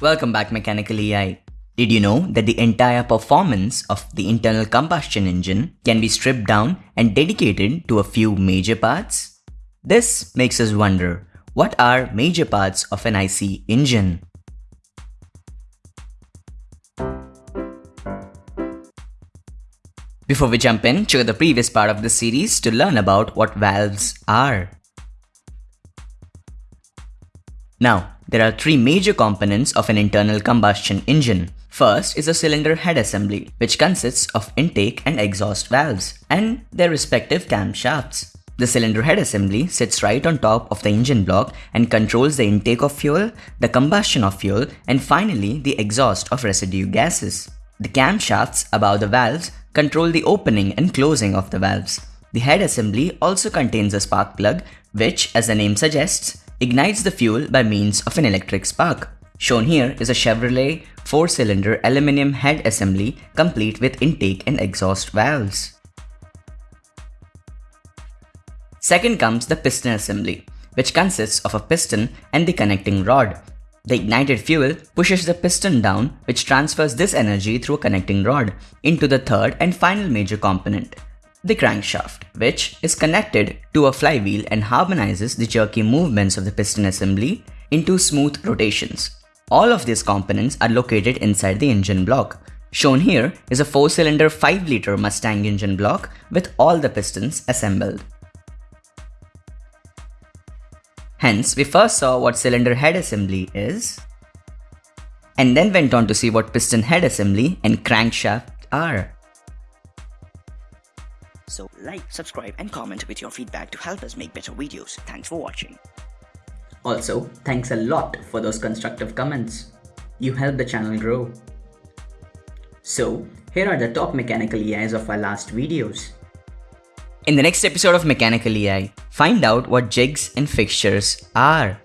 Welcome back Mechanical EI. Did you know that the entire performance of the internal combustion engine can be stripped down and dedicated to a few major parts? This makes us wonder, what are major parts of an IC engine? Before we jump in, check the previous part of the series to learn about what valves are. Now, there are three major components of an internal combustion engine. First is a cylinder head assembly, which consists of intake and exhaust valves and their respective camshafts. The cylinder head assembly sits right on top of the engine block and controls the intake of fuel, the combustion of fuel, and finally the exhaust of residue gases. The camshafts above the valves control the opening and closing of the valves. The head assembly also contains a spark plug, which, as the name suggests, ignites the fuel by means of an electric spark. Shown here is a Chevrolet 4-cylinder aluminum head assembly complete with intake and exhaust valves. Second comes the piston assembly, which consists of a piston and the connecting rod. The ignited fuel pushes the piston down which transfers this energy through a connecting rod into the third and final major component, the crankshaft, which is connected to a flywheel and harmonizes the jerky movements of the piston assembly into smooth rotations. All of these components are located inside the engine block. Shown here is a 4-cylinder 5-liter Mustang engine block with all the pistons assembled. Hence, we first saw what cylinder head assembly is, and then went on to see what piston head assembly and crankshaft are. So like, subscribe and comment with your feedback to help us make better videos. Thanks for watching. Also, thanks a lot for those constructive comments. You help the channel grow. So, here are the top mechanical EIs of our last videos. In the next episode of Mechanical EI, find out what jigs and fixtures are.